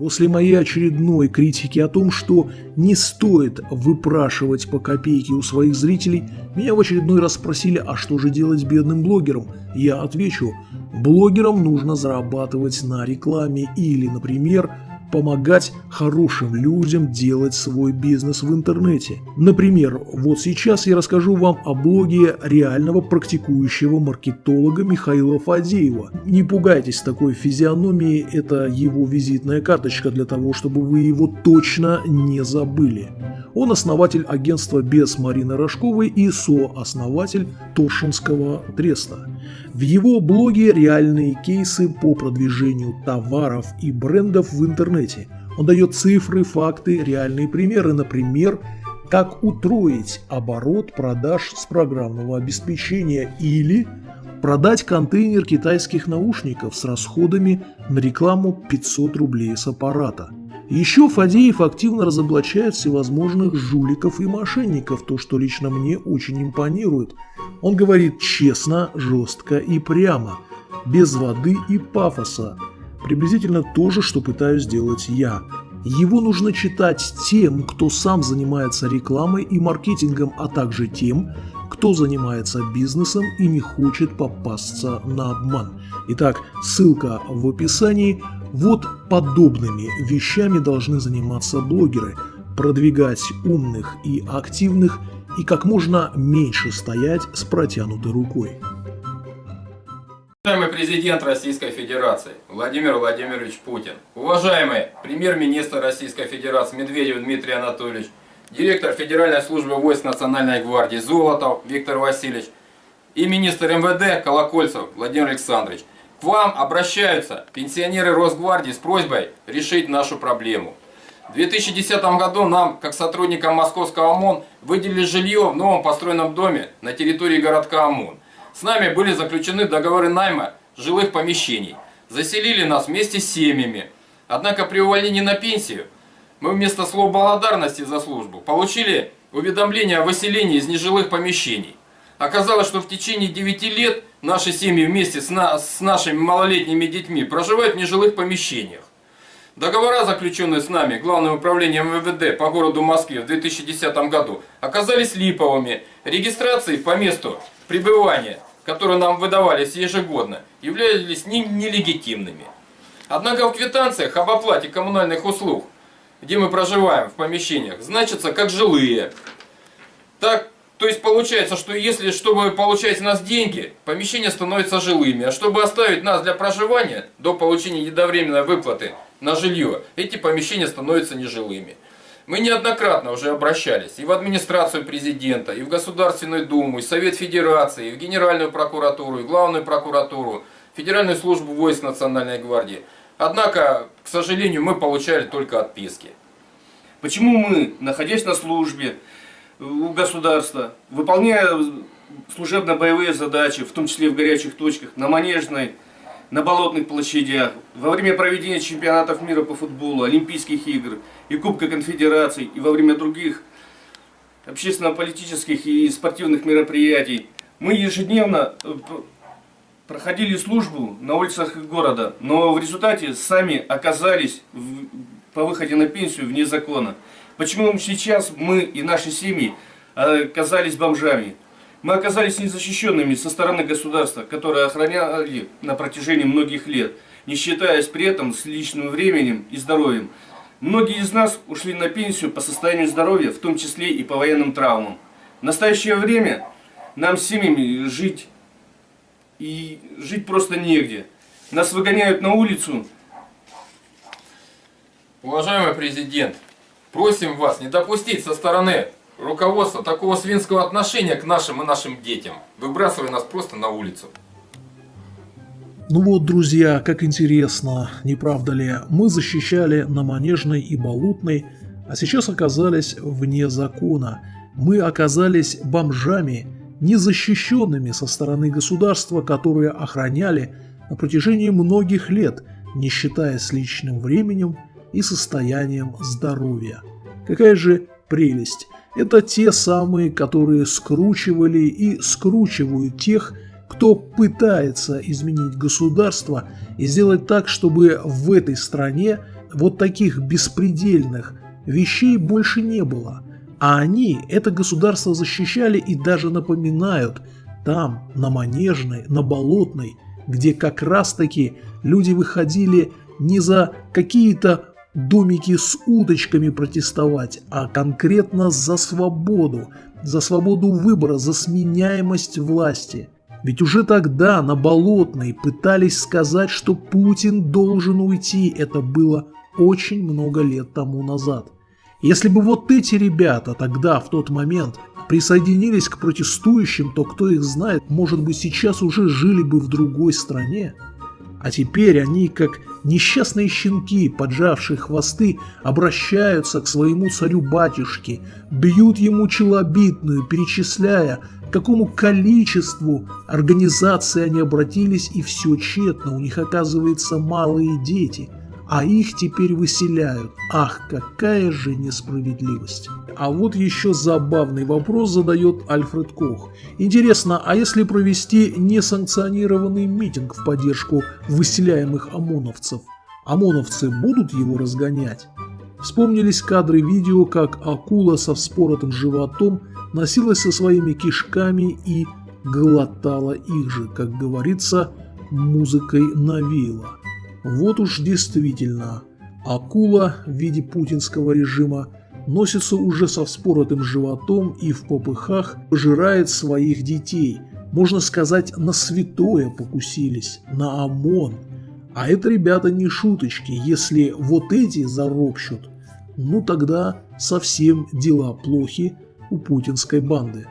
После моей очередной критики о том, что не стоит выпрашивать по копейке у своих зрителей, меня в очередной раз спросили, а что же делать бедным блогерам? Я отвечу, блогерам нужно зарабатывать на рекламе или, например, помогать хорошим людям делать свой бизнес в интернете. Например, вот сейчас я расскажу вам о блоге реального практикующего маркетолога Михаила Фадеева. Не пугайтесь такой физиономии, это его визитная карточка для того, чтобы вы его точно не забыли. Он основатель агентства «Без» Марины Рожковой и сооснователь Торшинского треста. В его блоге реальные кейсы по продвижению товаров и брендов в интернете. Он дает цифры, факты, реальные примеры, например, как утроить оборот продаж с программного обеспечения или продать контейнер китайских наушников с расходами на рекламу 500 рублей с аппарата – еще Фадеев активно разоблачает всевозможных жуликов и мошенников, то, что лично мне очень импонирует. Он говорит честно, жестко и прямо, без воды и пафоса. Приблизительно то же, что пытаюсь сделать я. Его нужно читать тем, кто сам занимается рекламой и маркетингом, а также тем, кто занимается бизнесом и не хочет попасться на обман. Итак, ссылка в описании – вот подобными вещами должны заниматься блогеры, продвигать умных и активных и как можно меньше стоять с протянутой рукой. Уважаемый президент Российской Федерации Владимир Владимирович Путин, уважаемый премьер-министр Российской Федерации Медведев Дмитрий Анатольевич, директор Федеральной службы войск Национальной гвардии Золотов Виктор Васильевич и министр МВД Колокольцев Владимир Александрович – к вам обращаются пенсионеры Росгвардии с просьбой решить нашу проблему. В 2010 году нам, как сотрудникам московского ОМОН, выделили жилье в новом построенном доме на территории городка ОМОН. С нами были заключены договоры найма жилых помещений. Заселили нас вместе с семьями. Однако при увольнении на пенсию мы вместо слов благодарности за службу получили уведомление о выселении из нежилых помещений. Оказалось, что в течение 9 лет наши семьи вместе с, на, с нашими малолетними детьми проживают в нежилых помещениях. Договора, заключенные с нами Главным управлением МВД по городу Москве в 2010 году, оказались липовыми. Регистрации по месту пребывания, которые нам выдавались ежегодно, являлись нелегитимными. Однако в квитанциях об оплате коммунальных услуг, где мы проживаем в помещениях, значатся как жилые. Так то есть получается, что если, чтобы получать у нас деньги, помещения становятся жилыми, а чтобы оставить нас для проживания до получения едовременной выплаты на жилье, эти помещения становятся нежилыми. Мы неоднократно уже обращались и в администрацию президента, и в Государственную Думу, и в Совет Федерации, и в Генеральную прокуратуру, и в Главную прокуратуру, Федеральную службу войск Национальной гвардии. Однако, к сожалению, мы получали только отписки. Почему мы, находясь на службе, у государства, выполняя служебно-боевые задачи, в том числе в горячих точках, на Манежной, на болотных площадях, во время проведения чемпионатов мира по футболу, Олимпийских игр и Кубка конфедераций, и во время других общественно-политических и спортивных мероприятий, мы ежедневно э, проходили службу на улицах города, но в результате сами оказались в, по выходе на пенсию вне закона. Почему сейчас мы и наши семьи оказались бомжами? Мы оказались незащищенными со стороны государства, которое охраняли на протяжении многих лет, не считаясь при этом с личным временем и здоровьем. Многие из нас ушли на пенсию по состоянию здоровья, в том числе и по военным травмам. В настоящее время нам семьями жить и жить просто негде. Нас выгоняют на улицу. Уважаемый президент, Просим вас не допустить со стороны руководства такого свинского отношения к нашим и нашим детям, выбрасывая нас просто на улицу. Ну вот, друзья, как интересно, не правда ли, мы защищали на Манежной и Болотной, а сейчас оказались вне закона. Мы оказались бомжами, незащищенными со стороны государства, которые охраняли на протяжении многих лет, не считая с личным временем и состоянием здоровья. Какая же прелесть! Это те самые, которые скручивали и скручивают тех, кто пытается изменить государство и сделать так, чтобы в этой стране вот таких беспредельных вещей больше не было. А они это государство защищали и даже напоминают там, на Манежной, на Болотной, где как раз-таки люди выходили не за какие-то домики с уточками протестовать, а конкретно за свободу, за свободу выбора, за сменяемость власти. Ведь уже тогда на Болотной пытались сказать, что Путин должен уйти. Это было очень много лет тому назад. Если бы вот эти ребята тогда, в тот момент, присоединились к протестующим, то кто их знает, может быть сейчас уже жили бы в другой стране. А теперь они, как несчастные щенки, поджавшие хвосты, обращаются к своему царю-батюшке, бьют ему челобитную, перечисляя, к какому количеству организаций они обратились, и все тщетно, у них оказывается малые дети – а их теперь выселяют. Ах, какая же несправедливость. А вот еще забавный вопрос задает Альфред Кох. Интересно, а если провести несанкционированный митинг в поддержку выселяемых ОМОНовцев, ОМОНовцы будут его разгонять? Вспомнились кадры видео, как акула со вспоротым животом носилась со своими кишками и глотала их же, как говорится, музыкой навеяла. Вот уж действительно, акула в виде путинского режима носится уже со вспоротым животом и в попыхах пожирает своих детей. Можно сказать, на святое покусились, на ОМОН. А это, ребята, не шуточки. Если вот эти заропщут, ну тогда совсем дела плохи у путинской банды.